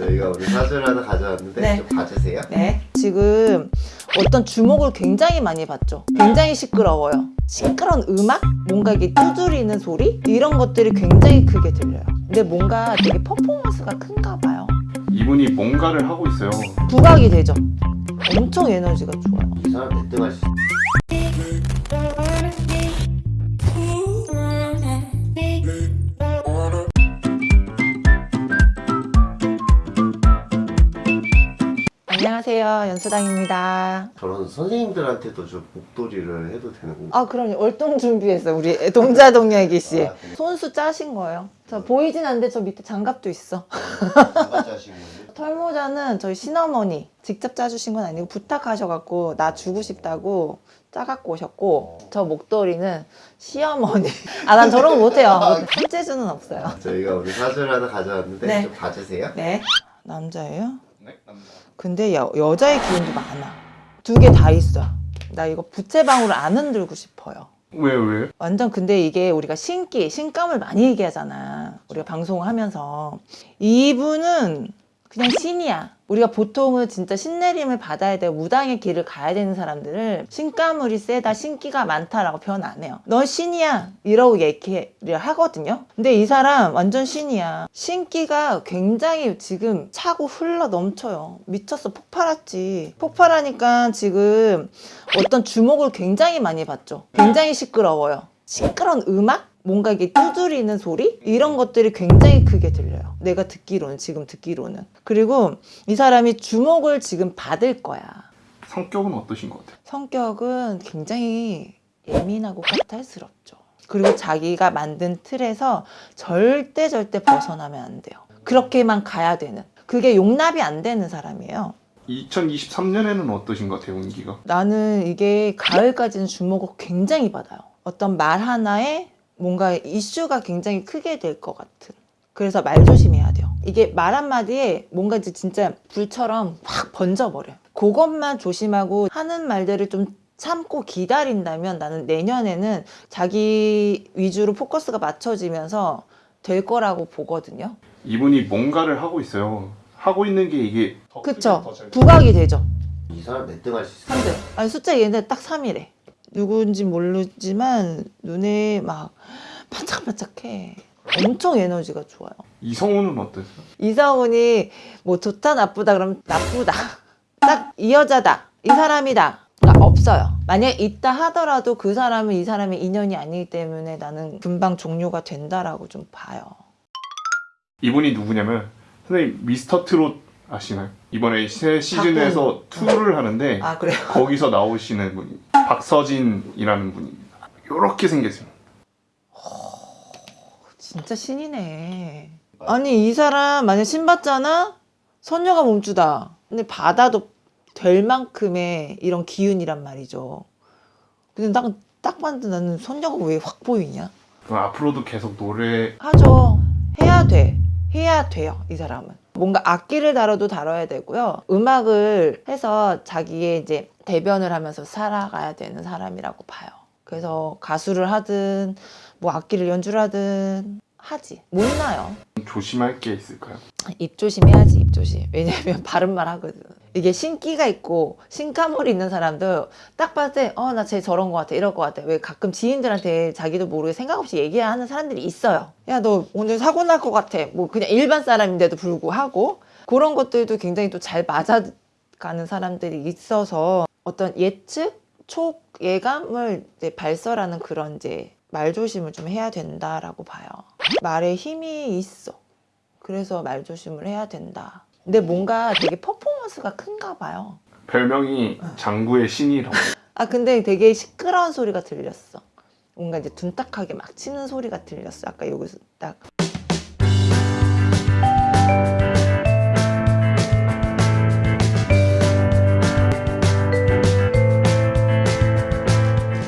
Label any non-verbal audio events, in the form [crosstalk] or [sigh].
저희가 오늘 사주를 하나 가져왔는데 네. 좀 봐주세요. 네. 지금 어떤 주목을 굉장히 많이 받죠. 굉장히 시끄러워요. 시끄러운 음악? 뭔가 이게 두드리는 소리? 이런 것들이 굉장히 크게 들려요. 근데 뭔가 되게 퍼포먼스가 큰가 봐요. 이분이 뭔가를 하고 있어요. 부각이 되죠. 엄청 에너지가 좋아요. 이 사람 몇등할수 안녕하세요. 연수당입니다. 저런 선생님들한테도 좀 목도리를 해도 되는 건가? 아, 그럼요. 월동 준비했어요. 우리 동자 동야기 씨. 아, 네. 손수 짜신 거예요. 저 보이진 않는데 저 밑에 장갑도 있어. 누가 짜신 거지? [laughs] 털모자는 저희 신어머니 직접 짜주신 건 아니고 부탁하셔갖고 나 주고 싶다고 짜갖고 오셨고 저 목도리는 시어머니 [laughs] 아 난 저런 거 못해요 손재주는 없어요 저희가 오늘 사주를 하나 가져왔는데 네. 좀 봐주세요. 네 남자예요? 네, 남자. 근데 여, 여자의 기운도 많아 두 개 다 있어 나 이거 부채방울을 안 흔들고 싶어요 왜 왜? 완전 근데 이게 우리가 신기, 신감을 많이 얘기하잖아. 우리가 방송을 하면서. 이분은 그냥 신이야. 우리가 보통은 진짜 신내림을 받아야 되고 무당의 길을 가야 되는 사람들을 신가물이 세다, 신기가 많다라고 표현 안 해요. 넌 신이야. 이러고 얘기를 하거든요. 근데 이 사람 완전 신이야. 신기가 굉장히 지금 차고 흘러 넘쳐요. 미쳤어. 폭발했지. 폭발하니까 지금 어떤 주목을 굉장히 많이 받죠. 굉장히 시끄러워요. 시끄러운 음악? 뭔가 이게 두드리는 소리? 이런 것들이 굉장히 크게 들려요. 내가 듣기로는, 지금 듣기로는. 그리고 이 사람이 주목을 지금 받을 거야. 성격은 어떠신 것 같아요? 성격은 굉장히 예민하고 까탈스럽죠. 그리고 자기가 만든 틀에서 절대 절대 벗어나면 안 돼요. 그렇게만 가야 되는. 그게 용납이 안 되는 사람이에요. 2023년에는 어떠신 것 같아요, 운기가? 나는 이게 가을까지는 주목을 굉장히 받아요. 어떤 말 하나에 뭔가 이슈가 굉장히 크게 될 것 같은. 그래서 말 조심해야 돼요. 이게 말 한마디에 뭔가 이제 진짜 불처럼 확 번져버려요. 그것만 조심하고 하는 말들을 좀 참고 기다린다면 나는 내년에는 자기 위주로 포커스가 맞춰지면서 될 거라고 보거든요. 이분이 뭔가를 하고 있어요. 하고 있는 게 이게 더 그쵸? 부각이 되죠. 이 사람 몇등 할 수 있어? 3등. 아니 숫자 얘네 딱 3이래. 누구인지 모르지만 눈에 막 반짝반짝해. 엄청 에너지가 좋아요. 이성우는 어떠세요? 이성훈이 뭐 좋다 나쁘다 그러면 나쁘다. [laughs] 딱 이 여자다. 이 사람이다. 가 없어요. 만약 있다 하더라도 그 사람은 이 사람의 인연이 아니기 때문에 나는 금방 종료가 된다라고 좀 봐요. 이분이 누구냐면 선생님 미스터 트롯 아시나요? 이번에 새 시즌에서 투를 하는데 아? 거기서 나오시는 분이 박서진이라는 분입니다. 이렇게 생겼어요. 진짜 신이네. 아니 이 사람 만약 신 받잖아? 선녀가 몸주다. 근데 받아도 될 만큼의 이런 기운이란 말이죠. 근데 딱, 딱 봤는데 나는 선녀가 왜 확 보이냐? 그럼 앞으로도 계속 노래 하죠. 해야 돼. 해야 돼요. 이 사람은. 뭔가 악기를 다뤄도 다뤄야 되고요. 음악을 해서 자기의 이제 대변을 하면서 살아가야 되는 사람이라고 봐요. 그래서 가수를 하든 뭐 악기를 연주를 하든 하지. 못 나요. 조심할 게 있을까요? 입 조심해야지 입 조심 왜냐면 [laughs] 바른 말 하거든 이게 신기가 있고 신가물이 있는 사람도 딱 봤을 때 어 나 쟤 저런 거 같아 이럴 거 같아. 왜 가끔 지인들한테 자기도 모르게 생각 없이 얘기하는 사람들이 있어요. 야 너 오늘 사고 날 것 같아. 뭐 그냥 일반 사람인데도 불구하고 그런 것들도 굉장히 또 잘 맞아가는 사람들이 있어서 어떤 예측 촉 예감을 이제 발설하는 그런 이제 말 조심을 좀 해야 된다라고 봐요. 말에 힘이 있어. 그래서 말 조심을 해야 된다. 근데 뭔가 되게 퍼포 먼스가 큰가 봐요. 별명이 장구의 신이라고. 아 근데 되게 시끄러운 소리가 들렸어. 뭔가 이제 둔탁하게 막 치는 소리가 들렸어. 아까 여기서 딱